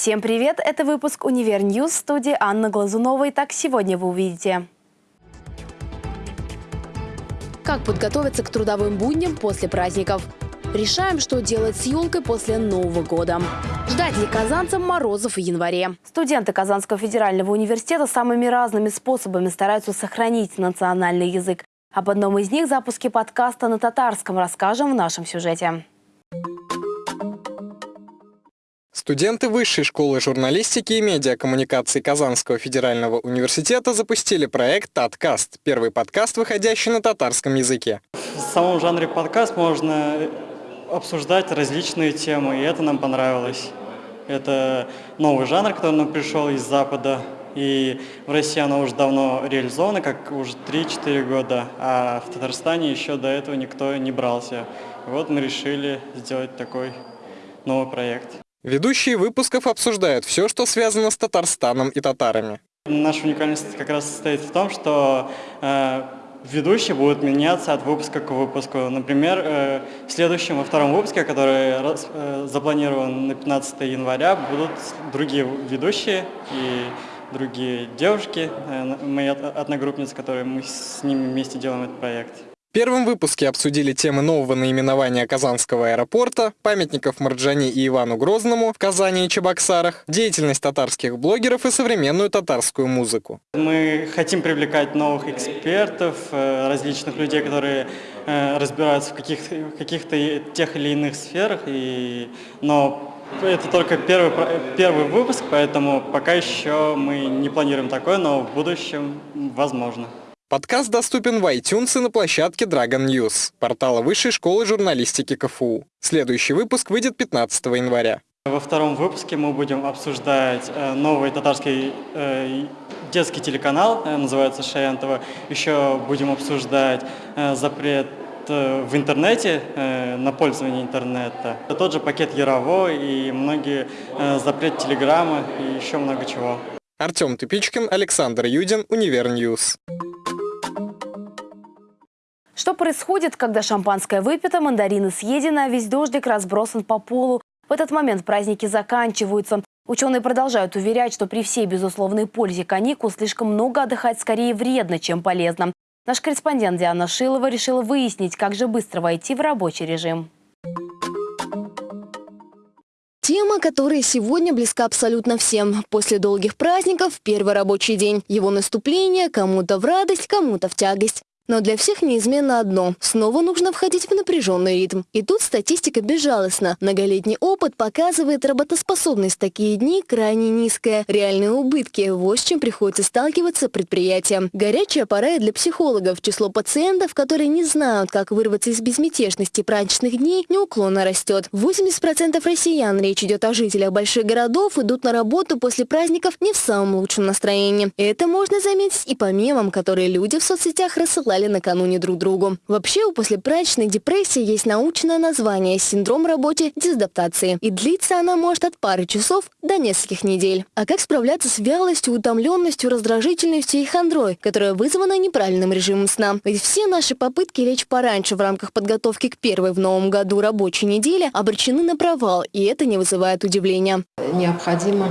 Всем привет! Это выпуск «Универ Ньюс» в студии Анна Глазунова. Итак, сегодня вы увидите. Как подготовиться к трудовым будням после праздников? Решаем, что делать с елкой после Нового года. Ждать ли казанцам морозов в январе? Студенты Казанского федерального университета самыми разными способами стараются сохранить национальный язык. Об одном из них запуске подкаста на татарском расскажем в нашем сюжете. Студенты Высшей школы журналистики и медиакоммуникации Казанского федерального университета запустили проект «Таткаст» – первый подкаст, выходящий на татарском языке. В самом жанре подкаст можно обсуждать различные темы, и это нам понравилось. Это новый жанр, который нам пришел из Запада, и в России оно уже давно реализовано, как уже 3-4 года, а в Татарстане еще до этого никто не брался. Вот мы решили сделать такой новый проект. Ведущие выпусков обсуждают все, что связано с Татарстаном и татарами. Наша уникальность как раз состоит в том, что э, ведущие будут меняться от выпуска к выпуску. Например, э, в следующем, во втором выпуске, который э, запланирован на 15 января, будут другие ведущие и другие девушки, э, мои одногруппницы, которые мы с ними вместе делаем этот проект. В первом выпуске обсудили темы нового наименования Казанского аэропорта, памятников Марджани и Ивану Грозному в Казани и Чебоксарах, деятельность татарских блогеров и современную татарскую музыку. Мы хотим привлекать новых экспертов, э, различных людей, которые э, разбираются в каких-то каких тех или иных сферах, и... но это только первый, первый выпуск, поэтому пока еще мы не планируем такое, но в будущем возможно. Подкаст доступен в iTunes и на площадке Dragon News, портала Высшей школы журналистики КФУ. Следующий выпуск выйдет 15 января. Во втором выпуске мы будем обсуждать э, новый татарский э, детский телеканал, э, называется Шаянтова. Еще будем обсуждать запрет в интернете, на пользование интернета. Тот же пакет Ярово и многие запрет телеграммы и еще много чего. Артем Тупичкин, Александр Юдин, Универньюз. Что происходит, когда шампанское выпито, мандарины съедены, а весь дождик разбросан по полу? В этот момент праздники заканчиваются. Ученые продолжают уверять, что при всей безусловной пользе каникул слишком много отдыхать скорее вредно, чем полезно. Наш корреспондент Диана Шилова решила выяснить, как же быстро войти в рабочий режим. Тема, которая сегодня близка абсолютно всем. После долгих праздников – первый рабочий день. Его наступление кому-то в радость, кому-то в тягость. Но для всех неизменно одно – снова нужно входить в напряженный ритм. И тут статистика безжалостна. Многолетний опыт показывает работоспособность такие дни крайне низкая. Реальные убытки – вот с чем приходится сталкиваться предприятиям. Горячая пора и для психологов. Число пациентов, которые не знают, как вырваться из безмятежности праздничных дней, неуклонно растет. 80% россиян, речь идет о жителях больших городов, идут на работу после праздников не в самом лучшем настроении. Это можно заметить и по мемам, которые люди в соцсетях рассылают писали накануне друг другу. Вообще у послепраздничной депрессии есть научное название – синдром работе дезадаптации. И длится она может от пары часов до нескольких недель. А как справляться с вялостью, утомленностью, раздражительностью и хандрой, которая вызвана неправильным режимом сна? Ведь все наши попытки лечь пораньше в рамках подготовки к первой в новом году рабочей неделе обречены на провал, и это не вызывает удивления. Необходимо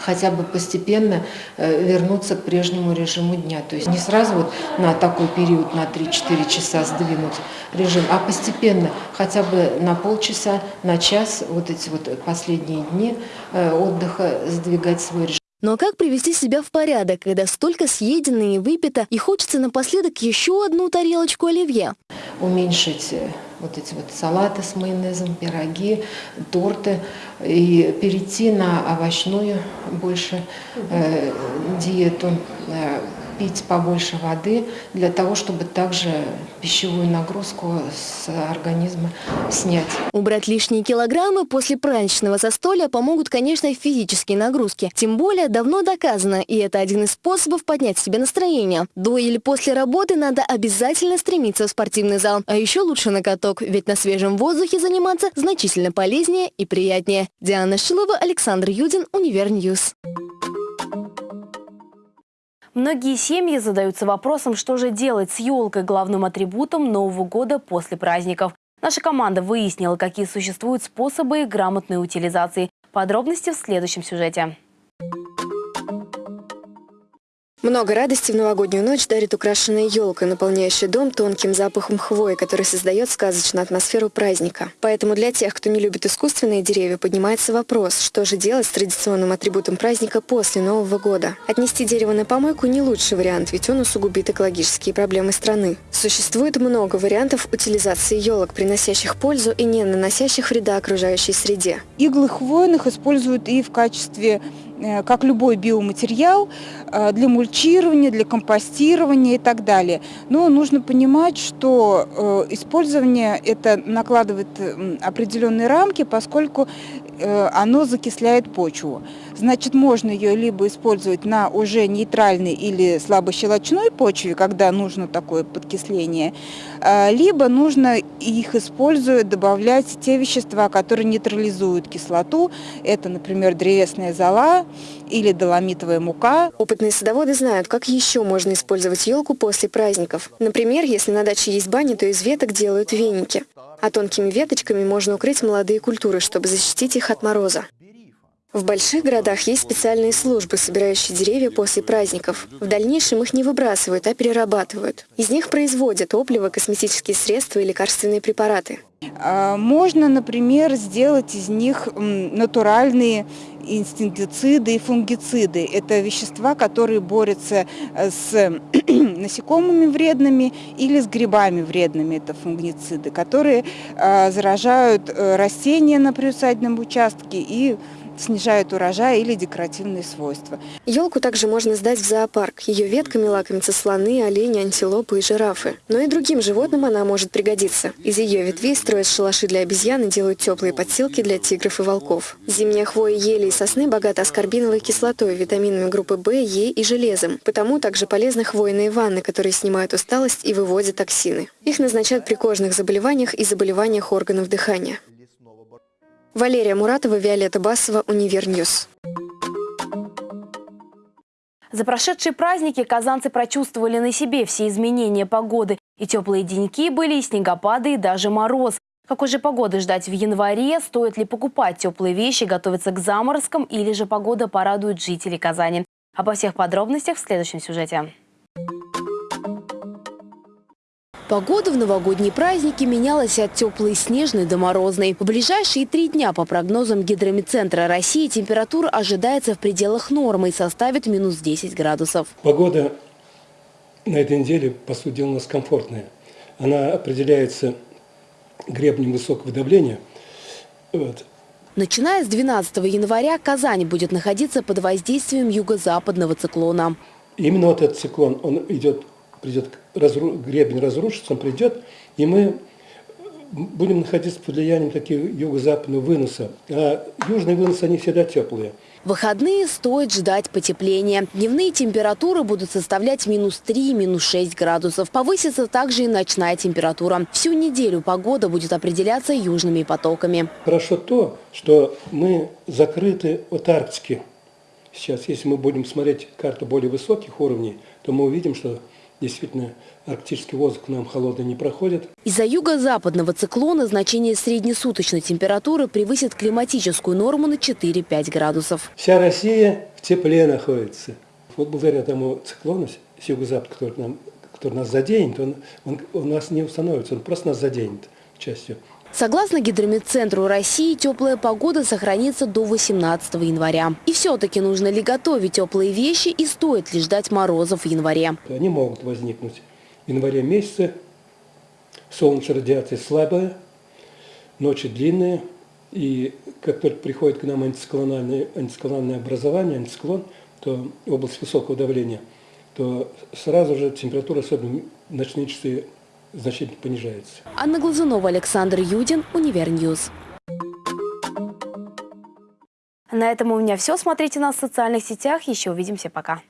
хотя бы постепенно э, вернуться к прежнему режиму дня. То есть не сразу вот на такой период, на 3-4 часа сдвинуть режим, а постепенно, хотя бы на полчаса, на час, вот эти вот последние дни э, отдыха сдвигать свой режим. Но как привести себя в порядок, когда столько съедено и выпито, и хочется напоследок еще одну тарелочку оливье? Уменьшить э, вот эти вот салаты с майонезом, пироги, торты, и перейти на овощную больше э, диету, э, пить побольше воды для того, чтобы также пищевую нагрузку с организма снять. Убрать лишние килограммы после праздничного застолья помогут, конечно, физические нагрузки. Тем более давно доказано, и это один из способов поднять себе настроение. До или после работы надо обязательно стремиться в спортивный зал. А еще лучше на каток, ведь на свежем воздухе заниматься значительно полезнее и приятнее. Диана Шилова, Александр Юдин, Универньюз. Многие семьи задаются вопросом, что же делать с елкой, главным атрибутом Нового года после праздников. Наша команда выяснила, какие существуют способы грамотной утилизации. Подробности в следующем сюжете. Много радости в новогоднюю ночь дарит украшенная елка, наполняющая дом тонким запахом хвои, который создает сказочную атмосферу праздника. Поэтому для тех, кто не любит искусственные деревья, поднимается вопрос, что же делать с традиционным атрибутом праздника после Нового года. Отнести дерево на помойку не лучший вариант, ведь он усугубит экологические проблемы страны. Существует много вариантов утилизации елок, приносящих пользу и не наносящих вреда окружающей среде. Иглы хвойных используют и в качестве Э, как любой биоматериал, для мульчирования, для компостирования и так далее. Но нужно понимать, что э, использование это накладывает определенные рамки, поскольку оно закисляет почву. Значит, можно ее либо использовать на уже нейтральной или слабощелочной почве, когда нужно такое подкисление, либо нужно их используя добавлять те вещества, которые нейтрализуют кислоту. Это, например, древесная зола, или доломитовая мука. Опытные садоводы знают, как еще можно использовать елку после праздников. Например, если на даче есть баня, то из веток делают веники. А тонкими веточками можно укрыть молодые культуры, чтобы защитить их от мороза. В больших городах есть специальные службы, собирающие деревья после праздников. В дальнейшем их не выбрасывают, а перерабатывают. Из них производят топливо, косметические средства и лекарственные препараты. А, можно, например, сделать из них натуральные инстинктициды и фунгициды. Это вещества, которые борются э, с насекомыми вредными или с грибами вредными. Это фунгициды, которые а, заражают э, растения на приусадебном участке и снижают урожай или декоративные свойства. Елку также можно сдать в зоопарк. Ее ветками лакомятся слоны, олени, антилопы и жирафы. Но и другим животным она может пригодиться. Из ее ветвей строят шалаши для обезьян и делают теплые подстилки для тигров и волков. Зимняя хвоя ели и сосны богата аскорбиновой кислотой, витаминами группы В, Е и железом. Потому также полезны хвойные ванны, которые снимают усталость и выводят токсины. Их назначают при кожных заболеваниях и заболеваниях органов дыхания. Валерия Муратова, Виолетта Басова, Универньюз. За прошедшие праздники казанцы прочувствовали на себе все изменения погоды. И теплые деньки были, и снегопады, и даже мороз. Какой же погоды ждать в январе? Стоит ли покупать теплые вещи, готовиться к заморозкам? Или же погода порадует жителей Казани? Обо всех подробностях в следующем сюжете. Погода в новогодние праздники менялась от теплой снежной до морозной. В ближайшие три дня, по прогнозам Гидромедцентра России, температура ожидается в пределах нормы и составит минус 10 градусов. Погода на этой неделе, по сути дела, у нас комфортная. Она определяется гребнем высокого давления. Вот. Начиная с 12 января Казань будет находиться под воздействием юго-западного циклона. Именно вот этот циклон, он идет придет, разру, гребень разрушится, он придет, и мы будем находиться под влиянием таких юго-западного выноса. А южные выносы, они всегда теплые. В выходные стоит ждать потепления. Дневные температуры будут составлять минус 3, минус 6 градусов. Повысится также и ночная температура. Всю неделю погода будет определяться южными потоками. Хорошо то, что мы закрыты от Арктики. Сейчас, если мы будем смотреть карту более высоких уровней, то мы увидим, что Действительно, арктический воздух к нам холодный не проходит. Из-за юго-западного циклона значение среднесуточной температуры превысит климатическую норму на 4-5 градусов. Вся Россия в тепле находится. Вот благодаря тому циклону с юго-запада, который, нам, который нас заденет, он, он, он нас не установится, он просто нас заденет частью. Согласно Гидромедцентру России, теплая погода сохранится до 18 января. И все-таки нужно ли готовить теплые вещи и стоит ли ждать морозов в январе? Они могут возникнуть в январе месяце. Солнечная радиация слабая, ночи длинные. И как только приходит к нам антициклональное, антициклональное образование, антициклон, то область высокого давления, то сразу же температура, особенно ночные часы, значительно понижается. Анна Глазунова, Александр Юдин, Универньюз. На этом у меня все. Смотрите нас в социальных сетях. Еще увидимся. Пока.